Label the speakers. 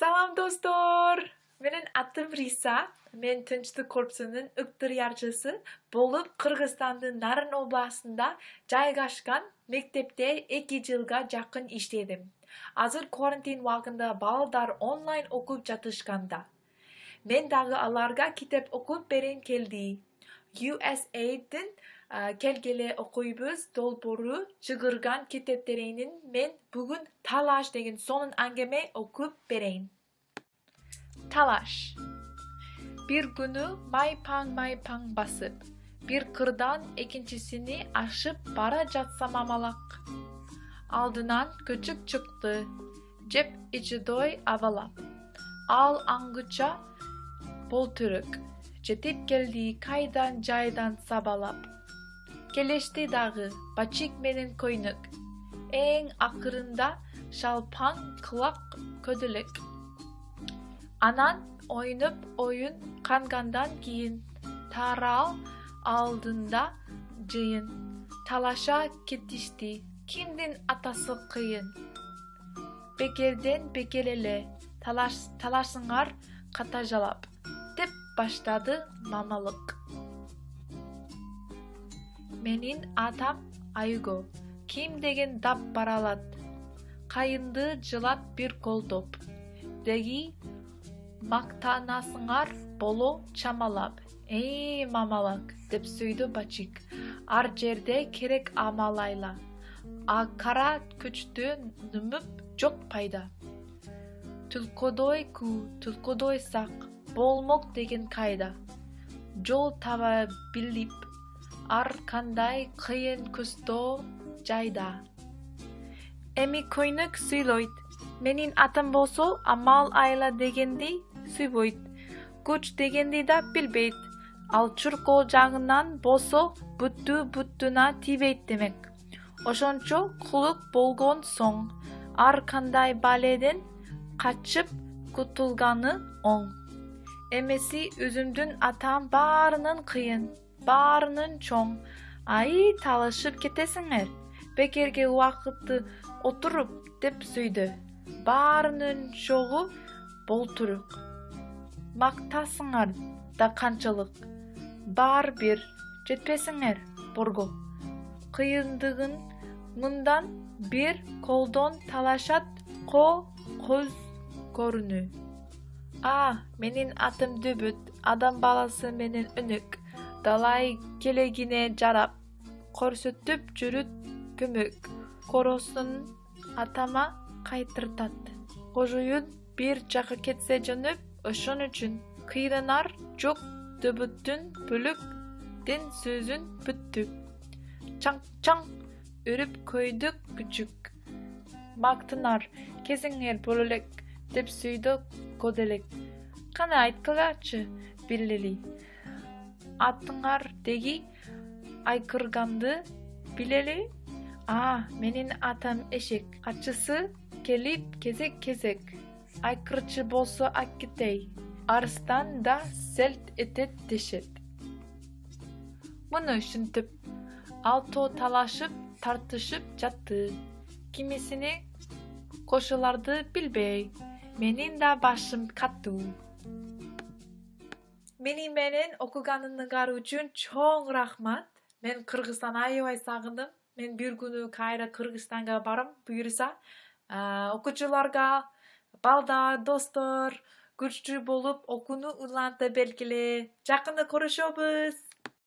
Speaker 1: салам достор! Менин атым риса. Мен тынчтык корпусунун ыктыярчысы болуп кыргызстандын нарын областында жайгашкан мектепте эки жылга жакын иштедим азыр карантин убагында балдар онлайн окуп жатышканда мен дагы аларга китеп берейин келди usaidдин келгиле окуйбуз долбоору чыгарган китептеринен мен бүгүн талаш деген сонун аңгеме окуп берейин. Талаш бир күнү майпаң майпаң басып бир кырдан экинчисине ашып бара жатсам амалак. Алдынан көчүк чыкты жеп ичидой абалап. Ал аңгыча болтүрүк жетип келди кайдан жайдан сабалап келешти дагы бачик менен көйнөк эң акырында шалпаң кылак көдөлөк. Анан ойноп оюн кангандан кийин тарал алдында жыйын. Талаша кетишти. Кимдин атасы кыйын? Бекерден бекер эле талашсыңар катажалап деп баштады мамалык менин атам айго ким деген дап бара алат. Кайынды жылат бир колдоп деги мактанасыңар боло чамалап ээ мамалак деп сүйдү бачик. Ар жерде керек амалайла а кара күчтү нүмүп жок пайда. Түлкөдөй күү түлкөдөй сак болмок деген кайда. Жол таба билип ар кандай кыйын көстөө жайда. Эми көйнөк сүйлөйт. Менин атам болсо амал айла дегенди сүйбөйт күч дегенди да билбейт. Ал чуркоо жагынан болсо бүттү бүттүнө тийбейт демек. Ошончо кулук болгон соң ар кандай баледен качып кутулганы оң. Эмеси өзүмдүн атам баарынан кыйын баарынан чоң. Аи талашып кетесиңер. Бекерге убакытты отуруп деп сүйдү. Баарынын чогу болтурук мактасыңар да канчалык. Баары бир жетпесиңер борго. Кыйындыгын мындан бир колдон талашат ко көз көрүнүү а менин атым дүбүт. Адам баласы менен өнөк далай келегине жарап көрсөтүп жүрүт көмөк коросун атама кайтыртат. Кожоюн бир жакка кетсе жөнөп ошон үчүн кыйнанар жок дөбүттүн бөлөк сөзүн бүттү чаң чаң үрүп көйдүк күчүк. Мактанар кезиңер боло элек деп сүйдү көдөөлек кана айткылачы билели атыңар деги айкырганды билели. А менин атам эшек. Качысы келип кезек кезек. Айкырчу болсо аккетей арыстан да селт этет дешет. Муну ушинтип алтоо талашып тартышып жатты. Кимисине кошуларды билбей. Менин да башым катуу мени менен окуганыңар үчүн чоң рахмат. Мен кыргызстанды аябай сагындым. Мен бир күнү кайра кыргызстанга барам буюрса. Окуучуларга балдар достор күчтүү болуп окууну уланта бергиле жакында көрүшөбүз